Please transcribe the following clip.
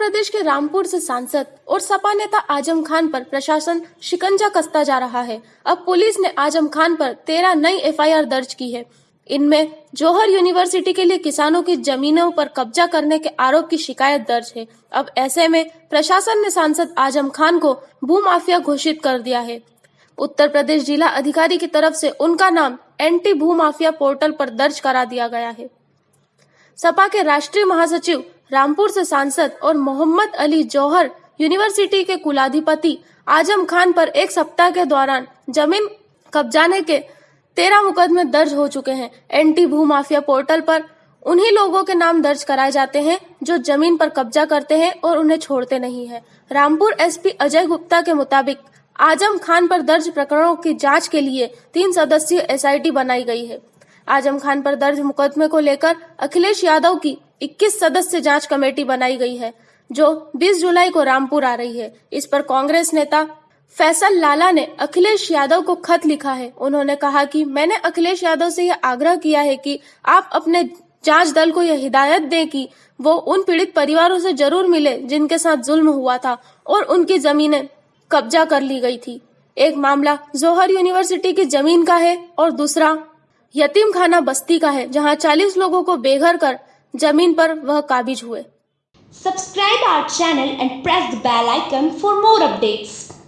प्रदेश के रामपुर से सांसद और सपा नेता आज़म खान पर प्रशासन शिकंजा कसता जा रहा है। अब पुलिस ने आज़म खान पर तेरह नई एफआईआर दर्ज की है। इनमें जौहर यूनिवर्सिटी के लिए किसानों की जमीनों पर कब्जा करने के आरोप की शिकायत दर्ज है। अब ऐसे में प्रशासन ने सांसद आज़म खान को भूमाफिया घोषित कर दिया है। उत्तर प्रदेश जिला अधिकारी की तरफ़ से उनका नाम एंटी भूमाफिया पोर्टल पर दर्ज करा दिया गया है। सपा के राष्ट्रीय महासचिव रामपुर से सांसद और मोहम्मद अली जौहर यूनिवर्सिटी के कुलाधिपति आज़म खान पर एक सप्ताह के दौरान ज़मीन कब्जाने के तेरह मुकदमे दर्ज हो चुके हैं। एंटी भू माफिया पोर्टल पर उन्हीं लोगों के नाम दर्ज कराए जाते हैं जो ज़मीन पर कब्जा करते हैं और उन्हें छोड़ते नहीं है। रामपुर एसपी अजय गुप्ता के मुताबिक आज़म खान पर दर्ज प्रकरणों की जाँच के लिए तीन सदस्यीय एसआईटी बनाई गई है। आज़म खान पर दर्ज मुकदमे को लेकर अखिलेश यादव की 21 सदस्य जाँच कमेटी बनाई गई है, जो 20 जुलाई को रामपुर आ रही है। इस पर कांग्रेस नेता फैसल लाला ने अखिलेश यादव को खत लिखा है। उन्होंने कहा कि मैंने अखिलेश यादव से यह आग्रह किया है कि आप अपने जाँच दल को यह हिदायत दें कि वो उन पीड़ित परिवारों से ज़रूर मिले जिनके साथ जुल्म हुआ था और उनकी जमीनें कब्जा कर ली गई थी। एक मामला जोहर यूनिवर्सिटी की ज़मीन का है और दूसरा यतीम खाना बस्ती का है, जहाँ 40 लोगों को बेघर कर ज़मीन पर वह काबिज हुए। Subscribe our channel and press the bell icon for more updates